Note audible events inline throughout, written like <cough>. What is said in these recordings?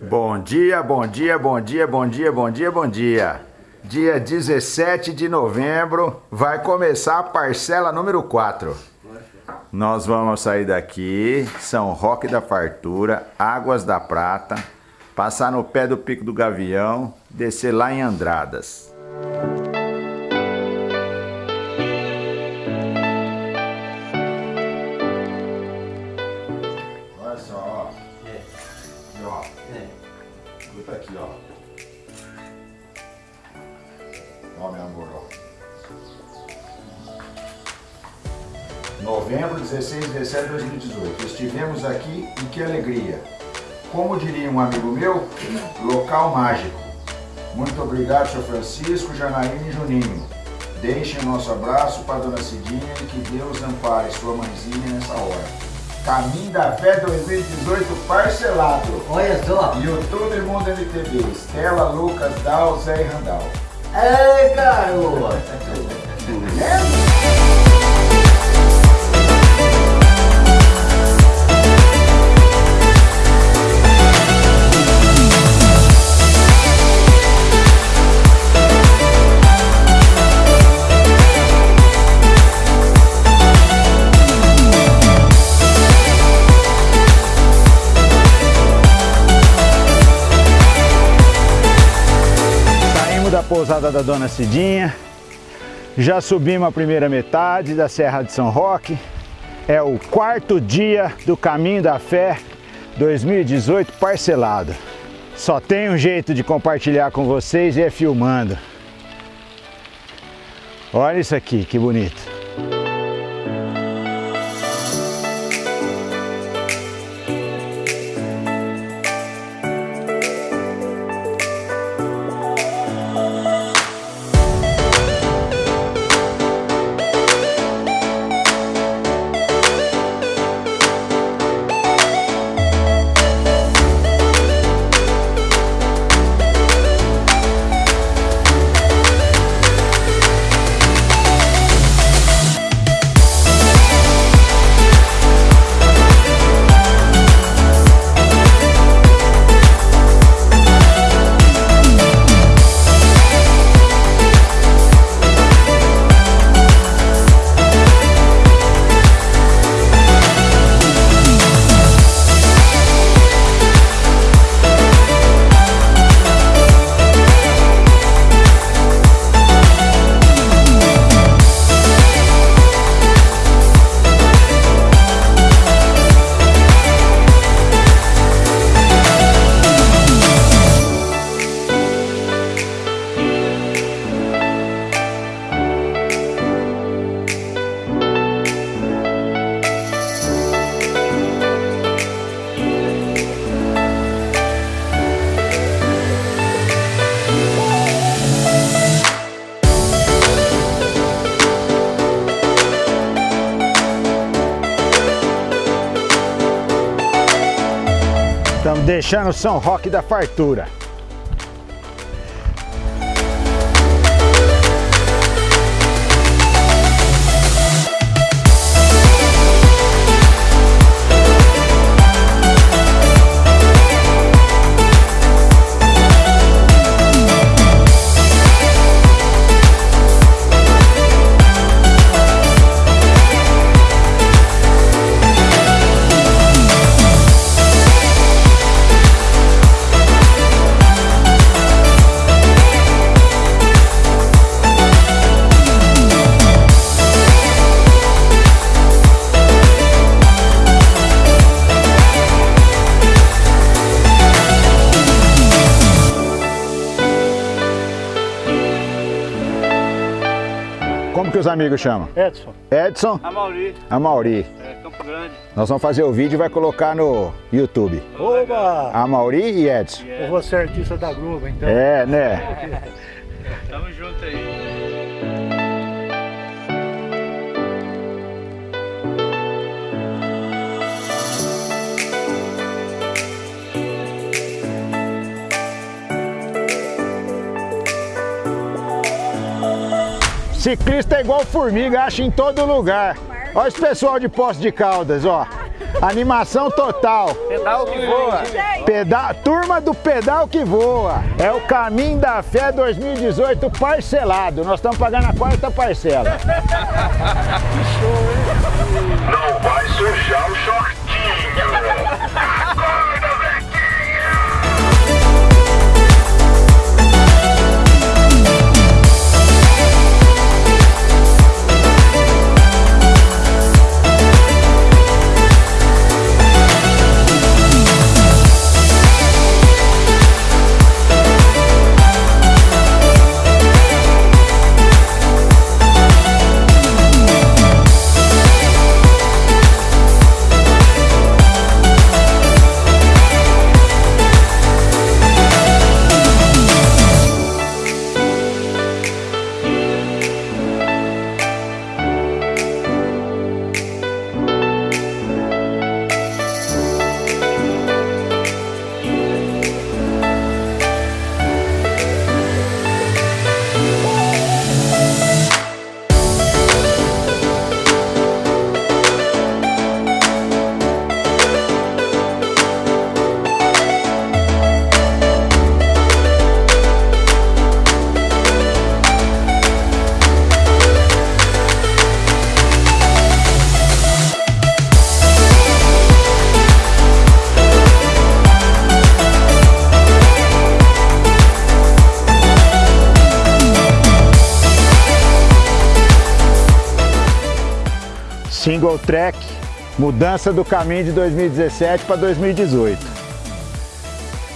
Bom dia, bom dia, bom dia, bom dia, bom dia, bom dia. Dia 17 de novembro vai começar a parcela número 4. Nós vamos sair daqui, São Roque da Fartura, Águas da Prata, passar no pé do Pico do Gavião, descer lá em Andradas. Novembro 16 e 17 de 2018. Estivemos aqui e que alegria. Como diria um amigo meu, local mágico. Muito obrigado, Sr. Francisco, Janaína e Juninho. Deixem nosso abraço para Dona Cidinha e que Deus ampare sua mãezinha nessa hora. Caminho da Fé 2018 parcelado. Olha só. YouTube Mundo MTV, Estela, Lucas, Dal, Zé e Randall. Ei, garoto. Saímos da Dona Cidinha, já subimos a primeira metade da Serra de São Roque. É o quarto dia do Caminho da Fé 2018 parcelado. Só tem um jeito de compartilhar com vocês e é filmando. Olha isso aqui, que bonito. Deixando São Roque da Fartura. Que os amigos chamam? Edson, Edson, a Mauri, a Mauri. é, Campo Grande. Nós vamos fazer o vídeo e vai colocar no YouTube. Oba! A Mauri e Edson. Eu vou ser artista da Globo, então. É, né? <laughs> Ciclista é igual formiga, acha em todo lugar. Olha esse pessoal de Poço de Caldas, ó. Animação total. Pedal que voa. Pedal, turma do Pedal que Voa. É o Caminho da Fé 2018 parcelado. Nós estamos pagando a quarta parcela. <laughs> Não vai sujar o shortinho. Single track, mudança do caminho de 2017 para 2018.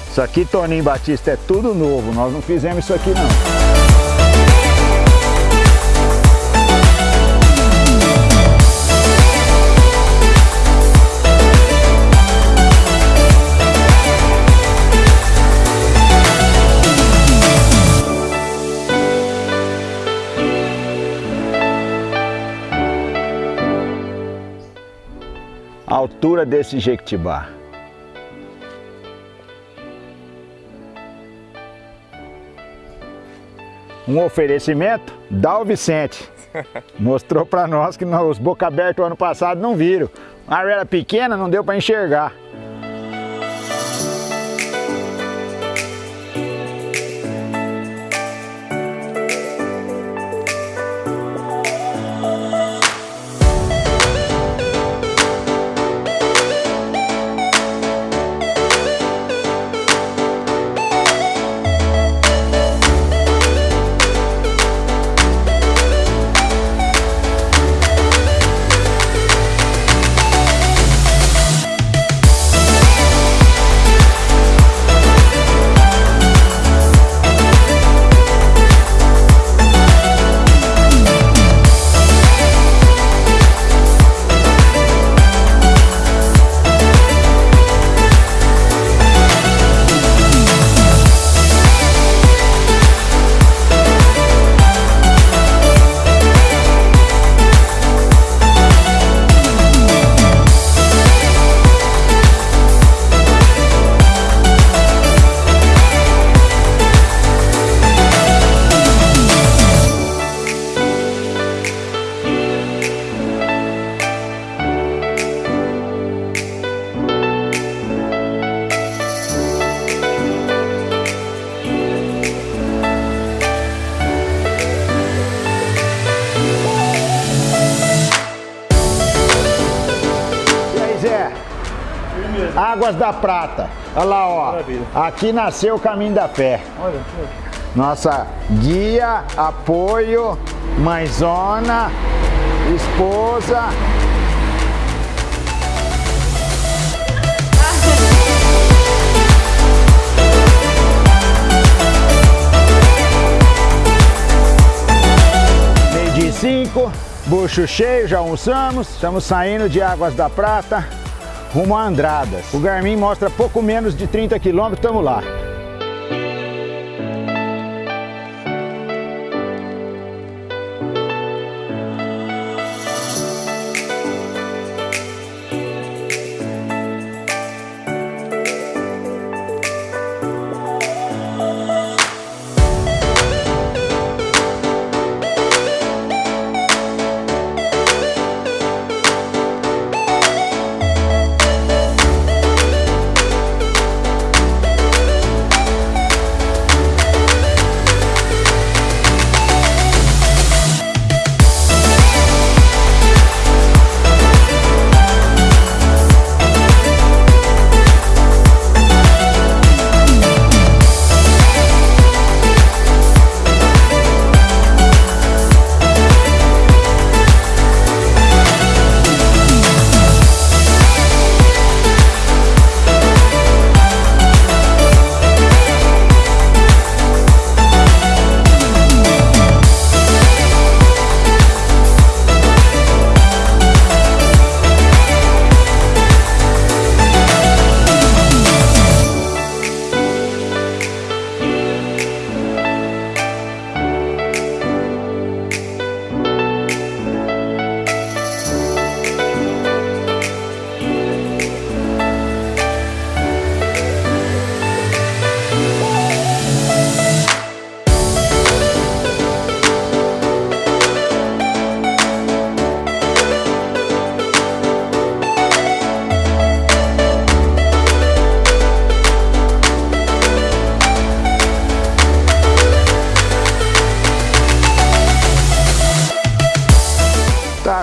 Isso aqui, Toninho Batista, é tudo novo. Nós não fizemos isso aqui não. Altura desse Jequitibá. Um oferecimento da o Vicente. <laughs> Mostrou para nós que nós, os boca aberta ano passado não viram. A área era pequena, não deu para enxergar. Águas da Prata. Olha lá, ó. Maravilha. Aqui nasceu o Caminho da Fé. Olha, Nossa guia, apoio, mãezona, esposa. Meio de cinco, bucho cheio, já almoçamos. Estamos saindo de Águas da Prata rumo a Andradas. O Garmin mostra pouco menos de 30 quilômetros, estamos lá.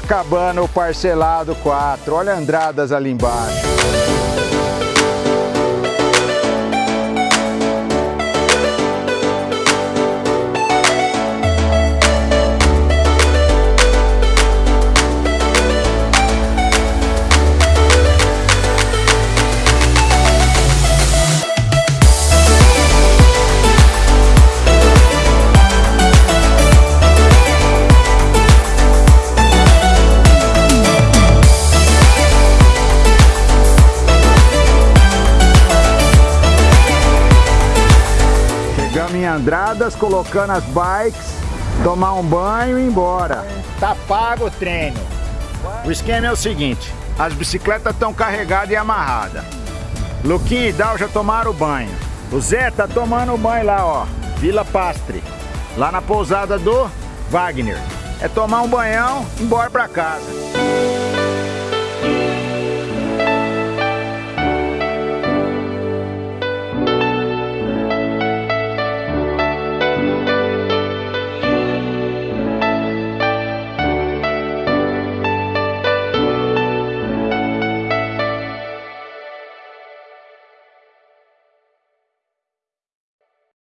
Acabando o parcelado 4. Olha Andradas ali embaixo. Andradas, colocando as bikes, tomar um banho e ir embora. Tá pago o treino. O esquema é o seguinte, as bicicletas estão carregadas e amarradas. Luquinha e Dal já tomaram banho. O Zé tá tomando banho lá, ó, Vila Pastre, lá na pousada do Wagner. É tomar um banhão e embora pra casa.